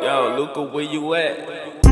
Yo, Luca, where you at?